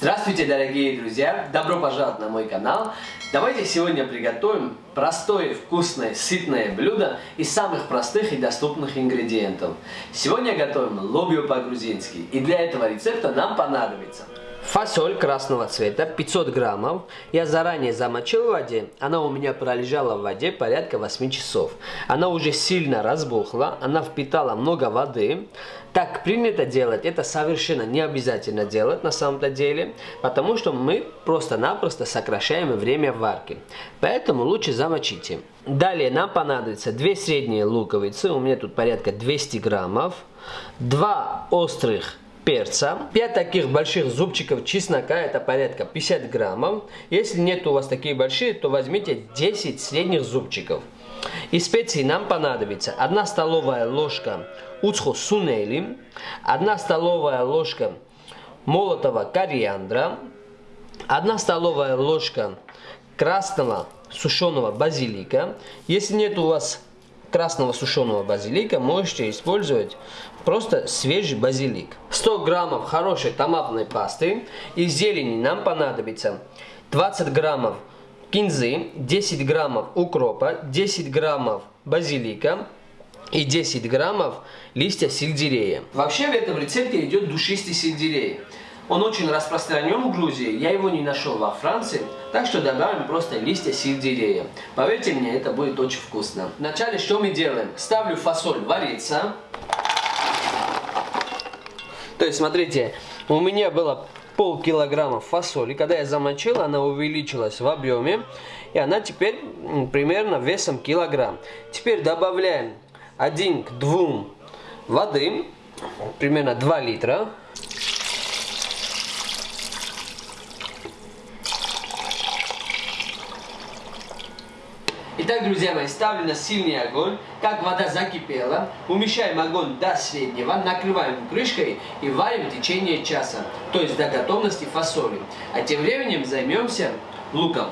Здравствуйте, дорогие друзья! Добро пожаловать на мой канал! Давайте сегодня приготовим простое, вкусное, сытное блюдо из самых простых и доступных ингредиентов. Сегодня готовим лобио по-грузински. И для этого рецепта нам понадобится Фасоль красного цвета 500 граммов. Я заранее замочил в воде. Она у меня пролежала в воде порядка 8 часов. Она уже сильно разбухла. Она впитала много воды. Так принято делать. Это совершенно не обязательно делать на самом-то деле. Потому что мы просто-напросто сокращаем время варки. Поэтому лучше замочите. Далее нам понадобится 2 средние луковицы. У меня тут порядка 200 граммов. 2 острых перца, 5 таких больших зубчиков чеснока, это порядка 50 граммов. Если нет у вас такие большие, то возьмите 10 средних зубчиков. Из специй нам понадобится 1 столовая ложка уцхо сунели, 1 столовая ложка молотого кориандра, 1 столовая ложка красного сушеного базилика. Если нет у вас красного сушеного базилика можете использовать просто свежий базилик. 100 граммов хорошей томатной пасты. Из зелени нам понадобится 20 граммов кинзы, 10 граммов укропа, 10 граммов базилика и 10 граммов листья сельдерея. Вообще в этом рецепте идет душистый сельдерей. Он очень распространен в Грузии, я его не нашел во Франции, так что добавим просто листья сельдерея. Поверьте мне, это будет очень вкусно. Вначале что мы делаем? Ставлю фасоль вариться. То есть, смотрите, у меня было пол килограмма фасоли. Когда я замочил, она увеличилась в объеме. И она теперь примерно весом килограмм. Теперь добавляем 1 к 2 воды, примерно 2 литра. Итак, друзья мои, ставлю на сильный огонь. Как вода закипела, умещаем огонь до среднего, накрываем крышкой и варим в течение часа, то есть до готовности фасоли. А тем временем займемся луком.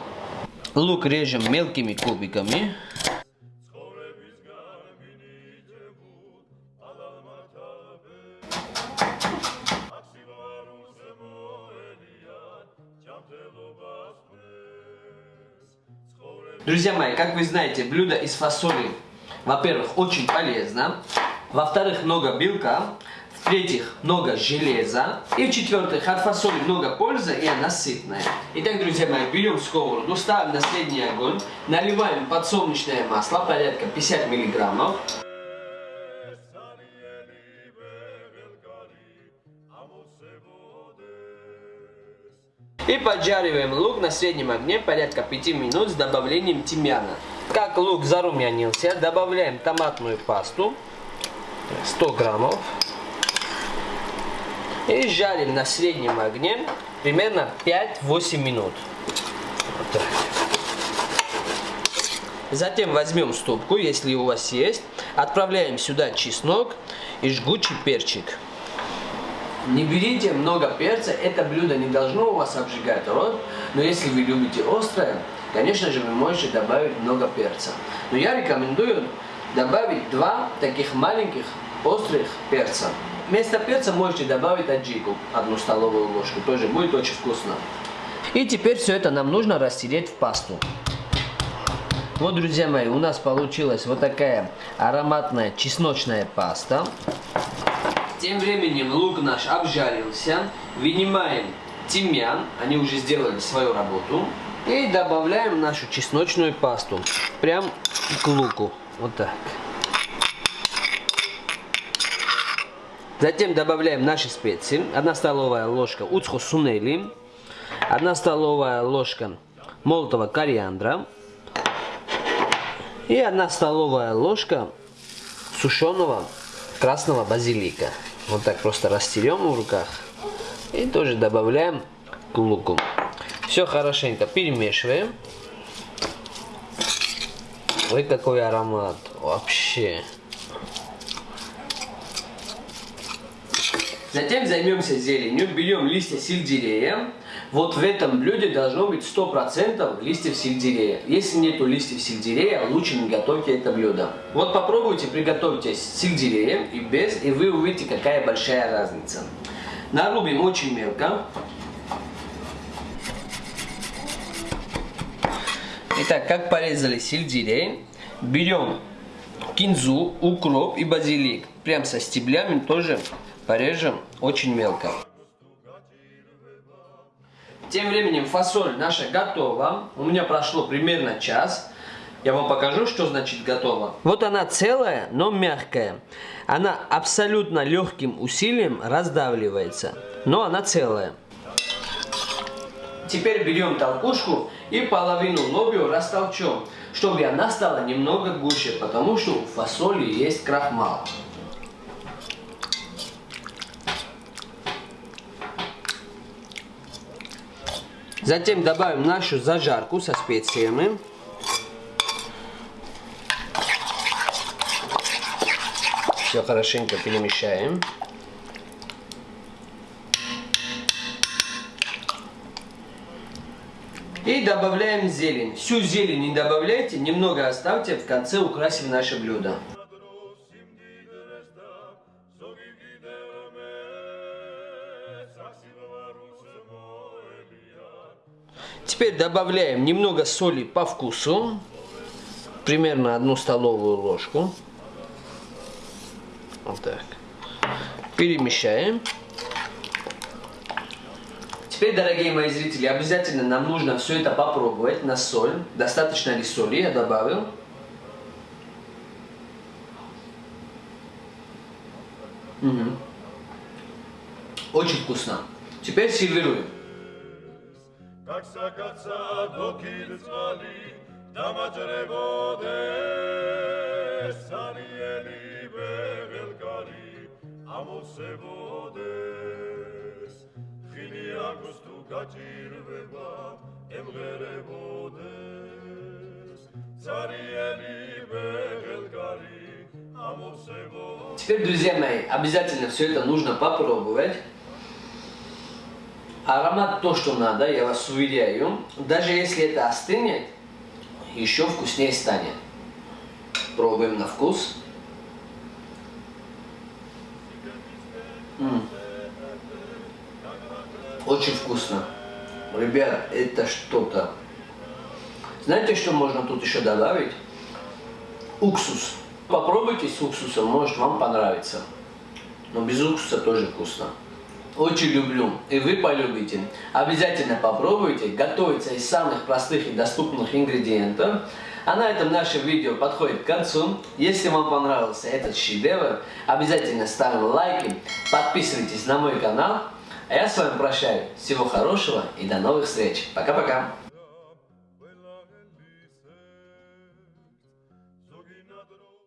Лук режем мелкими кубиками. Друзья мои, как вы знаете, блюдо из фасоли, во-первых, очень полезно, во-вторых, много белка, в-третьих, много железа, и в-четвертых, от фасоли много пользы, и она сытная. Итак, друзья мои, берем сковороду, ставим на средний огонь, наливаем подсолнечное масло, порядка 50 миллиграммов. И поджариваем лук на среднем огне порядка 5 минут с добавлением тимьяна. Как лук зарумянился, добавляем томатную пасту 100 граммов. И жарим на среднем огне примерно 5-8 минут. Вот Затем возьмем ступку, если у вас есть, отправляем сюда чеснок и жгучий перчик. Не берите много перца, это блюдо не должно у вас обжигать рот, но если вы любите острое, конечно же вы можете добавить много перца. Но я рекомендую добавить два таких маленьких острых перца. Вместо перца можете добавить аджику, одну столовую ложку, тоже будет очень вкусно. И теперь все это нам нужно растереть в пасту. Вот, друзья мои, у нас получилась вот такая ароматная чесночная паста. Тем временем лук наш обжарился. Вынимаем тимьян, они уже сделали свою работу. И добавляем нашу чесночную пасту. Прям к луку. Вот так. Затем добавляем наши специи. 1 столовая ложка уцхо сунели. 1 столовая ложка молотого кориандра. И 1 столовая ложка сушеного красного базилика. Вот так просто растерем в руках. И тоже добавляем к луку. Все хорошенько перемешиваем. Ой, какой аромат. Вообще. Затем займемся зеленью. Берем листья сельдерея. Вот в этом блюде должно быть 100% листьев сельдерея. Если нету листьев сельдерея, лучше не готовьте это блюдо. Вот попробуйте приготовьте с сельдереем и без, и вы увидите, какая большая разница. Нарубим очень мелко. Итак, как порезали сельдерей, берем кинзу, укроп и базилик. Прям со стеблями тоже порежем очень мелко. Тем временем фасоль наша готова. У меня прошло примерно час. Я вам покажу, что значит готово. Вот она целая, но мягкая. Она абсолютно легким усилием раздавливается, но она целая. Теперь берем толкушку и половину лобио растолчем, чтобы она стала немного гуще, потому что у фасоли есть крахмал. Затем добавим нашу зажарку со специями. Все хорошенько перемешаем. И добавляем зелень. Всю зелень не добавляйте, немного оставьте, в конце украсим наше блюдо. Теперь добавляем немного соли по вкусу, примерно одну столовую ложку. Вот так. Перемещаем. Теперь, дорогие мои зрители, обязательно нам нужно все это попробовать на соль. Достаточно ли соли я добавил? Угу. Очень вкусно. Теперь сервируем გაგსაკაცა დოკირწყალი დამაჯრებოდეს არიელი ბეღელკარი ამოსებოდეს ხილი აქვს თუ გაჭირვება ემღერებოდეს ცარიელი ბეღელკარი ამოსებოდეს Теперь, друзья мои, обязательно все это нужно попробовать. Аромат то, что надо, я вас уверяю. Даже если это остынет, еще вкуснее станет. Пробуем на вкус. М Очень вкусно. Ребят, это что-то. Знаете, что можно тут еще добавить? Уксус. Попробуйте с уксусом, может вам понравится. Но без уксуса тоже вкусно. Очень люблю, и вы полюбите. Обязательно попробуйте. Готовится из самых простых и доступных ингредиентов. А на этом наше видео подходит к концу. Если вам понравился этот шедевр, обязательно ставим лайки, подписывайтесь на мой канал. А я с вами прощаюсь. Всего хорошего и до новых встреч. Пока-пока.